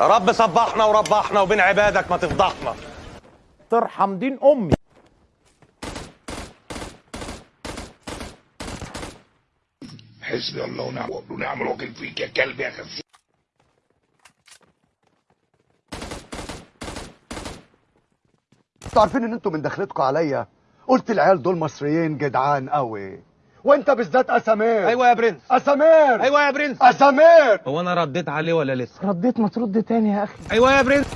رب صبحنا وربحنا وبين عبادك ما تفضحنا. ترحم دين أمي. حسبي الله ونعم الوكيل. فيك يا كلب يا خسيس أنتوا عارفين ان أنتوا من دخلتكم عليا؟ قلت العيال دول مصريين جدعان قوي. وانت بالذات أسامير. أيوه يا برنس. أسامير. أيوه يا برنس. أسامير. هو أنا رديت عليه ولا لسه؟ رديت ما ترد تاني يا أخي. أيوه يا برنس.